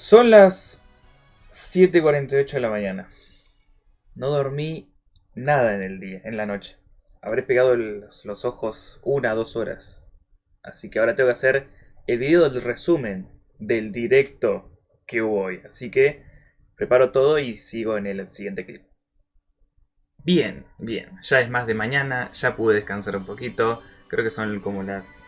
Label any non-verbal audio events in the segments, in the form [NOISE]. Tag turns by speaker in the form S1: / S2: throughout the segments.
S1: Son las 7.48 de la mañana. No dormí nada en el día, en la noche. Habré pegado los, ojos una dos horas. Así que ahora tengo que hacer el video del resumen del directo que hubo hoy. Así que preparo todo y sigo en el siguiente clip. Bien, bien. Ya es más de mañana, ya pude descansar un poquito. Creo que son como las...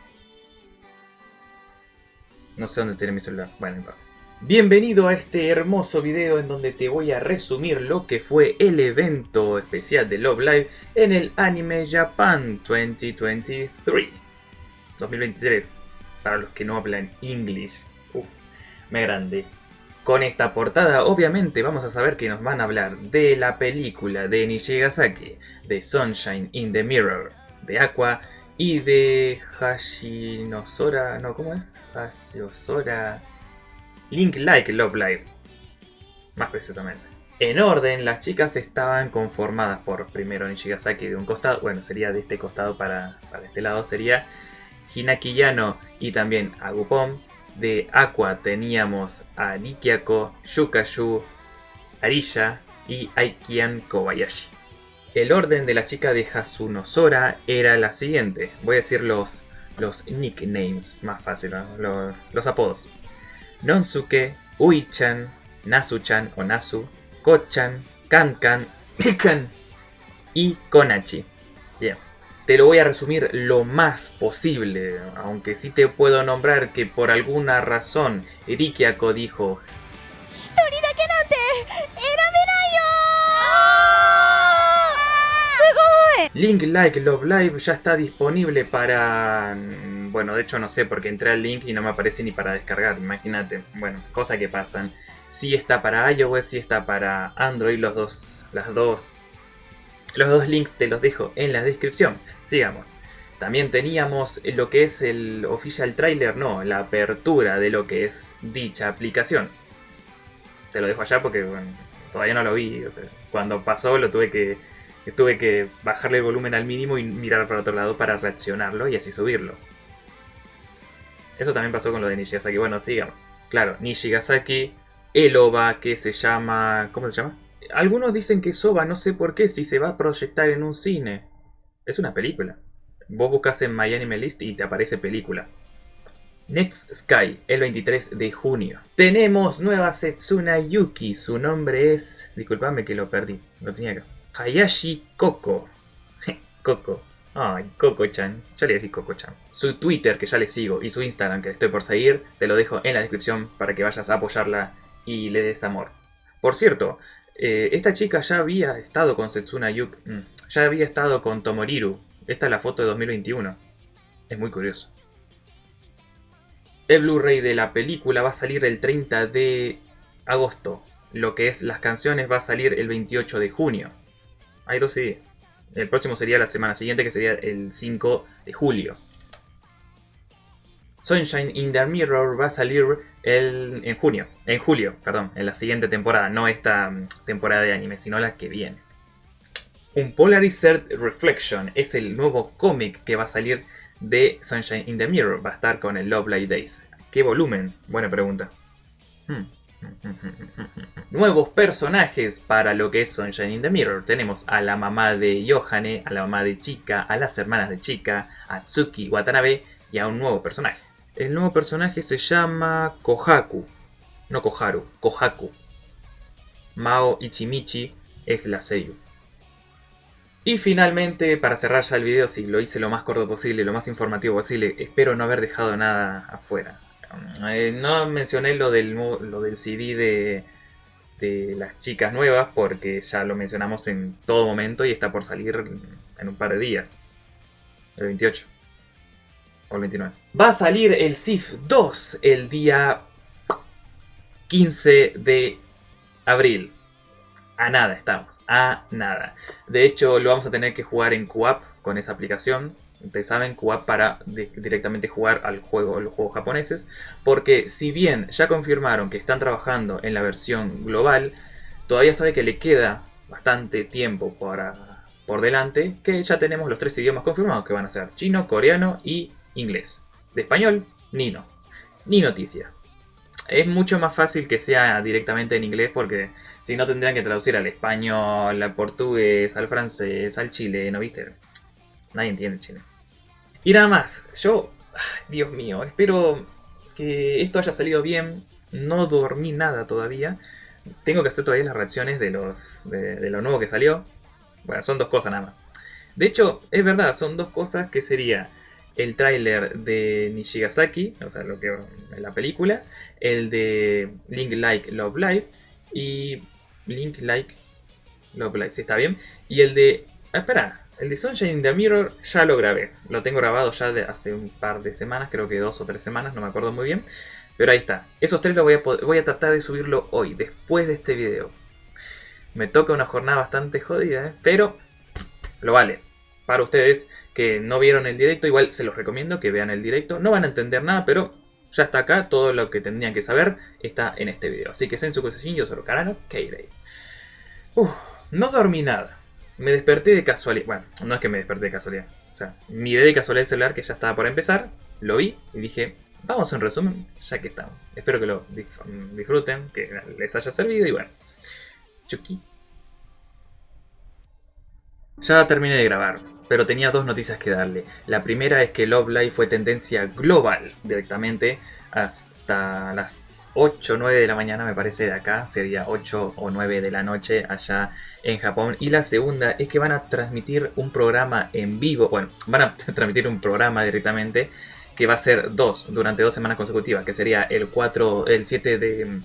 S1: No sé dónde tiene mi celular. Bueno, no importa. Bienvenido a este hermoso video en donde te voy a resumir lo que fue el evento especial de Love Live en el Anime Japan 2023. 2023. Para los que no hablan. Uf, me grande. Con esta portada obviamente vamos a saber que nos van a hablar de la película de Nishigasaki, de Sunshine in the Mirror, de Aqua y de Hashinosora... no, ¿cómo es? Hashinosora... Link Like Love Live, más precisamente. En orden, las chicas estaban conformadas por primero Nishigasaki de un costado, bueno, sería de este costado para, para este lado, sería Hinaki Yano y también Agupom. De Aqua teníamos a Nikiako, Yukashu, Arilla y Aikian Kobayashi. El orden de la chica de Hasunosora era la siguiente. Voy a decir los, los nicknames más fácil, los, los apodos. Nonsuke, Ui-chan, Nasu-chan o Nasu, Ko-chan, Kan-kan, [COUGHS] Pikan y Konachi. Bien, te lo voy a resumir lo más posible, aunque sí te puedo nombrar que por alguna razón Rikiako dijo Link Like Love Live ya está disponible para... Bueno, de hecho no sé porque entré al link y no me aparece ni para descargar, imagínate. Bueno, cosas que pasan. Sí está para iOS, sí está para Android, los dos, las dos... Los dos links te los dejo en la descripción. Sigamos. También teníamos lo que es el official trailer, no, la apertura de lo que es dicha aplicación. Te lo dejo allá porque todavía no lo vi. Cuando pasó lo tuve que tuve que bajarle el volumen al mínimo y mirar para otro lado para reaccionarlo y así subirlo. Eso también pasó con lo de Nishigasaki. Bueno, sigamos. Claro, Nishigasaki, el OVA que se llama... ¿Cómo se llama? Algunos dicen que es OVA, no sé por qué, si se va a proyectar en un cine. Es una película. Vos buscas en MyAnimeList y te aparece película. Next Sky, el 23 de junio. Tenemos nueva Setsuna Yuki. Su nombre es... Disculpame que lo perdí. Lo tenía acá. Hayashi Koko. Coco. Ay, Coco-chan. Yo le decir Coco-chan. Su Twitter, que ya le sigo, y su Instagram, que estoy por seguir, te lo dejo en la descripción para que vayas a apoyarla y le des amor. Por cierto, eh, esta chica ya había estado con Setsuna Yuk. Mm, ya había estado con Tomoriru. Esta es la foto de 2021. Es muy curioso. El Blu-ray de la película va a salir el 30 de agosto. Lo que es las canciones va a salir el 28 de junio. Hay dos días. El próximo sería la semana siguiente, que sería el 5 de julio. Sunshine in the Mirror va a salir en junio, en julio, perdón, en la siguiente temporada, no esta mm, temporada de anime, sino la que viene. Un Polarized Reflection es el nuevo cómic que va a salir de Sunshine in the Mirror, va a estar con el Love Light Days. ¿Qué volumen? Buena pregunta. Hmm. Nuevos personajes para lo que es Sunshine in the Mirror. Tenemos a la mamá de Yohane, a la mamá de Chika, a las hermanas de Chika, a Tsuki Watanabe y a un nuevo personaje. El nuevo personaje se llama Kohaku. No Koharu, Kohaku. Mao Ichimichi es la Seiyu. Y finalmente, para cerrar ya el video, si lo hice lo más corto posible, lo más informativo posible, espero no haber dejado nada afuera. Eh, no mencioné lo del, lo del CD de, de las chicas nuevas porque ya lo mencionamos en todo momento y está por salir en un par de días. El 28. O el 29. Va a salir el SIF 2 el día 15 de abril. A nada estamos, a nada. De hecho lo vamos a tener que jugar en QAP con esa aplicación ustedes saben, QAP para directamente jugar al juego, los juegos japoneses, porque si bien ya confirmaron que están trabajando en la versión global, todavía sabe que le queda bastante tiempo para, por delante, que ya tenemos los tres idiomas confirmados que van a ser chino, coreano y inglés. De español, ni no, ni noticia. es mucho más fácil que sea directamente en inglés porque si no tendrían que traducir al español, al portugués, al francés, al chileno, ¿viste? Nadie entiende chile. Y nada más, yo, Dios mío, espero que esto haya salido bien. No dormí nada todavía. Tengo que hacer todavía las reacciones de, los, de, lo nuevo que salió. Bueno, son dos cosas nada más. De hecho, es verdad, son dos cosas que sería el tráiler de Nishigasaki, o sea, lo que la película, el de Link Like Love Live y Link Like Love Live, si está bien, y el de ah, espera, el de Sunshine in the Mirror ya lo grabé, lo tengo grabado ya de hace un par de semanas, creo que dos o tres semanas, no me acuerdo muy bien, pero ahí está. Esos tres los voy a, voy a tratar de subirlo hoy, después de este video. Me toca una jornada bastante jodida, ¿eh? pero lo vale para ustedes que no vieron el directo, igual se los recomiendo que vean el directo. No van a entender nada, pero ya está acá. Todo lo que tendrían que saber está en este video. Así que sen su cosecín, yo soy Karano Keirei. no dormí nada. Me desperté de casualidad. Bueno, no es que me desperté de casualidad. O sea, miré de casualidad el celular que ya estaba por empezar. Lo vi y dije, vamos a un resumen, ya que estamos. Espero que lo disfruten, que les haya servido y bueno. Chucky. Ya terminé de grabar pero tenía dos noticias que darle. La primera es que Love Live fue tendencia global directamente hasta las 8 o 9 de la mañana, me parece, de acá. Sería 8 o 9 de la noche allá en Japón. Y la segunda es que van a transmitir un programa en vivo. Bueno, van a [LAUGHS] transmitir un programa directamente que va a ser dos durante dos semanas consecutivas, que sería el 4, el 7 de,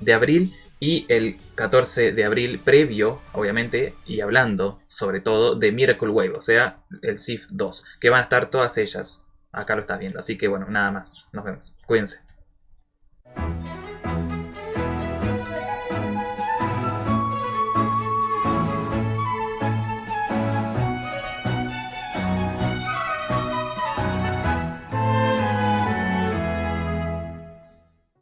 S1: de abril y el 14 de abril previo, obviamente, y hablando sobre todo de Miracle Wave, o sea, el SIF 2, que van a estar todas ellas. Acá lo estás viendo, así que bueno, nada más. Nos vemos. Cuídense. Bye.